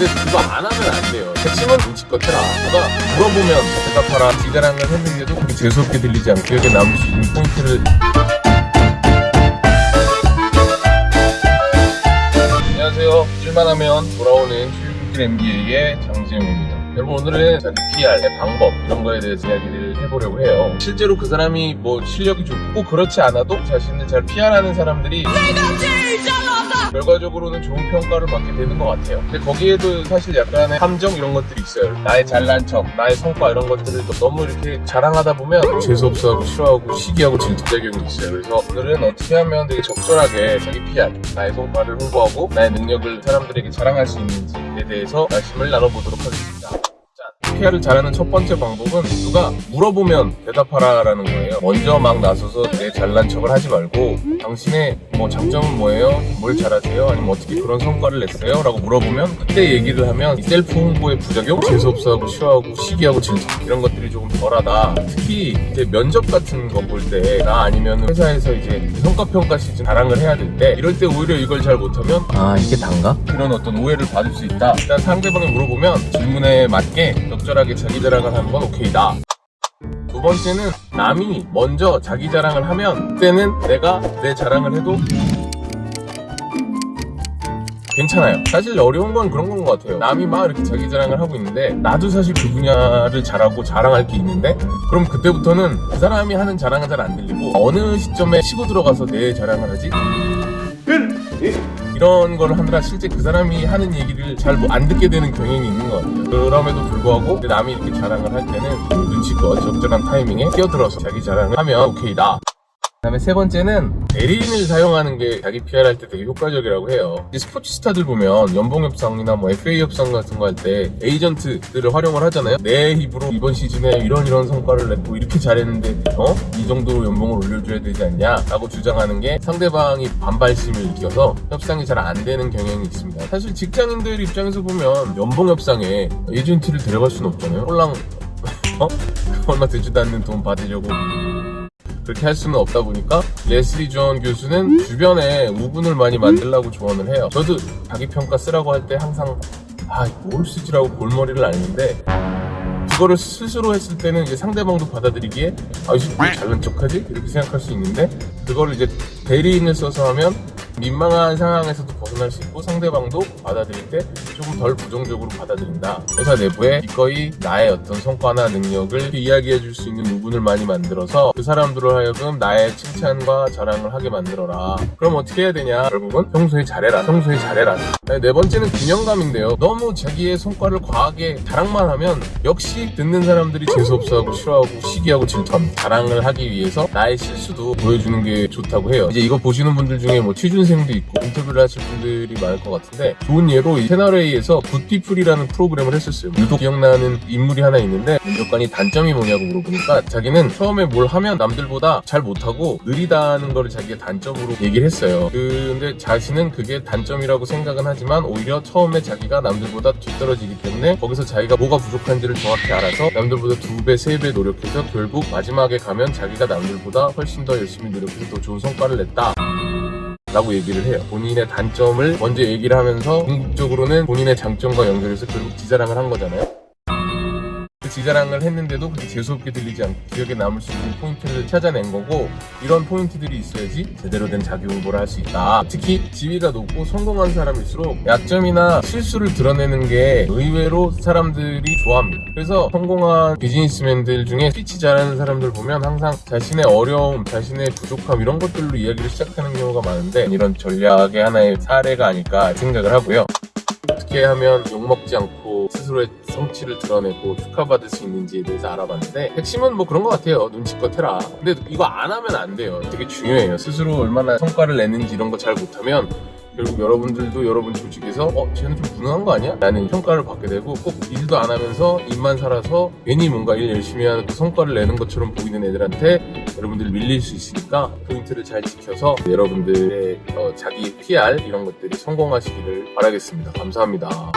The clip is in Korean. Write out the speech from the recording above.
근데 그거 안 하면 안 돼요. 핵심은 눈치껏 해라. 누가 물어보면 대답하라. 지자랑을 했는데도 그게 재수없게 들리지 않고 기억에 남을 수 있는 포인트를 안녕하세요. 일만하면 돌아오는 출근길 MBA의 장지영입니다. 여러분 오늘은 자기 PR의 방법 이런 거에 대해서 이야기를 해보려고 해요. 실제로 그 사람이 뭐 실력이 좋고 그렇지 않아도 자신을 잘 PR하는 사람들이 결과적으로는 좋은 평가를 받게 되는 것 같아요. 근데 거기에도 사실 약간의 함정 이런 것들이 있어요. 나의 잘난 척, 나의 성과 이런 것들을 너무 이렇게 자랑하다 보면 재수없어 하고 싫어하고 시기하고 질투작용이 있어요. 그래서 오늘은 어떻게 하면 되게 적절하게 자기 PR, 나의 성과를 홍보하고 나의 능력을 사람들에게 자랑할 수 있는지에 대해서 말씀을 나눠보도록 하겠습니다. 자, PR을 잘하는 첫 번째 방법은 누가 물어보면 대답하라라는 거예요. 먼저 막 나서서 내 잘난 척을 하지 말고 당신의 뭐 장점은 뭐예요? 뭘 잘하세요? 아니면 어떻게 그런 성과를 냈어요? 라고 물어보면 그때 얘기를 하면 이 셀프 홍보의 부작용, 재수없어하고 싫어하고 시기하고 질투 이런 것들이 조금 덜하다. 특히 이제 면접 같은 거 볼 때 나 아니면 회사에서 이제 성과평가 시즌 자랑을 해야 될 때 이럴 때 오히려 이걸 잘 못하면 아 이게 단가? 그런 어떤 오해를 받을 수 있다. 일단 상대방이 물어보면 질문에 맞게 적절하게 자기 자랑을 하는 건 오케이다. 두 번째는 남이 먼저 자기 자랑을 하면 그때는 내가 내 자랑을 해도 괜찮아요. 사실 어려운 건 그런 건 것 같아요. 남이 막 이렇게 자기 자랑을 하고 있는데 나도 사실 그 분야를 잘하고 자랑할 게 있는데 그럼 그때부터는 그 사람이 하는 자랑은 잘 안 들리고 어느 시점에 치고 들어가서 내 자랑을 하지? 이런 걸 하느라 실제 그 사람이 하는 얘기를 잘 안 듣게 되는 경향이 있는 것 같아요. 그럼에도 불구하고 남이 이렇게 자랑을 할 때는 눈치껏 적절한 타이밍에 끼어들어서 자기 자랑을 하면 오케이 다. 그 다음에 세 번째는 대리인을 사용하는 게 자기 PR 할 때 되게 효과적이라고 해요. 스포츠 스타들 보면 연봉 협상이나 뭐 FA 협상 같은 거 할 때 에이전트들을 활용을 하잖아요. 내 입으로 이번 시즌에 이런 이런 성과를 냈고 이렇게 잘했는데 어? 이 정도로 연봉을 올려줘야 되지 않냐? 라고 주장하는 게 상대방이 반발심을 느껴서 협상이 잘 안 되는 경향이 있습니다. 사실 직장인들 입장에서 보면 연봉 협상에 에이전트를 데려갈 수는 없잖아요. 홀랑 어? 얼마 되지도 않는 돈 받으려고 그렇게 할 수는 없다 보니까 레슬리 존 교수는 주변에 우군을 많이 만들라고 조언을 해요. 저도 자기 평가 쓰라고 할 때 항상 아, 뭘 쓰지라고 골머리를 앓는데 그거를 스스로 했을 때는 이제 상대방도 받아들이기에 아, 이제 왜 잘난 척하지? 이렇게 생각할 수 있는데 그거를 이제 대리인을 써서 하면 민망한 상황에서도 벗어날 수 있고 상대방도 받아들일 때 조금 덜 부정적으로 받아들인다. 회사 내부에 기꺼이 나의 어떤 성과나 능력을 이야기해 줄 수 있는 부분을 많이 만들어서 그 사람들을 하여금 나의 칭찬과 자랑을 하게 만들어라. 그럼 어떻게 해야 되냐? 결국은 평소에 잘해라. 평소에 잘해라. 네 번째는 균형감인데요. 너무 자기의 성과를 과하게 자랑만 하면 역시 듣는 사람들이 재수없어하고 싫어하고 시기하고 질투합니다. 자랑을 하기 위해서 나의 실수도 보여주는 게 좋다고 해요. 이제 이거 보시는 분들 중에 뭐 취준생도 있고 인터뷰를 하실 분들 이 많을 것 같은데 좋은 예로 이 채널A에서 굿피플이라는 프로그램을 했었어요. 유독 기억나는 인물이 하나 있는데 면접관이 단점이 뭐냐고 물어보니까 자기는 처음에 뭘 하면 남들보다 잘 못하고 느리다는 거를 자기가 단점으로 얘기를 했어요. 근데 자신은 그게 단점이라고 생각은 하지만 오히려 처음에 자기가 남들보다 뒤떨어지기 때문에 거기서 자기가 뭐가 부족한지를 정확히 알아서 남들보다 두 배, 세배 노력해서 결국 마지막에 가면 자기가 남들보다 훨씬 더 열심히 노력해서 더 좋은 성과를 냈다. 라고 얘기를 해요. 본인의 단점을 먼저 얘기를 하면서 궁극적으로는 본인의 장점과 연결해서 결국 지자랑을 한 거잖아요. 그 자기 자랑을 했는데도 그게 재수없게 들리지 않고 기억에 남을 수 있는 포인트를 찾아낸 거고 이런 포인트들이 있어야지 제대로 된 자기 홍보를 할 수 있다. 특히 지위가 높고 성공한 사람일수록 약점이나 실수를 드러내는 게 의외로 사람들이 좋아합니다. 그래서 성공한 비즈니스맨들 중에 스피치 잘하는 사람들 보면 항상 자신의 어려움, 자신의 부족함 이런 것들로 이야기를 시작하는 경우가 많은데 이런 전략의 하나의 사례가 아닐까 생각을 하고요. 어떻게 하면 욕먹지 않고 스스로의 성취를 드러내고 축하받을 수 있는지에 대해서 알아봤는데 핵심은 뭐 그런 것 같아요. 눈치껏 해라. 근데 이거 안 하면 안 돼요. 되게 중요해요. 스스로 얼마나 성과를 내는지 이런 거 잘 못하면 결국 여러분들도 여러분 조직에서 어 쟤는 좀 무능한 거 아니야? 라는 평가를 받게 되고 꼭 일도 안 하면서 입만 살아서 괜히 뭔가 일 열심히 하는 그 성과를 내는 것처럼 보이는 애들한테 여러분들 밀릴 수 있으니까 포인트를 잘 지켜서 여러분들의 어, 자기 PR 이런 것들이 성공하시기를 바라겠습니다. 감사합니다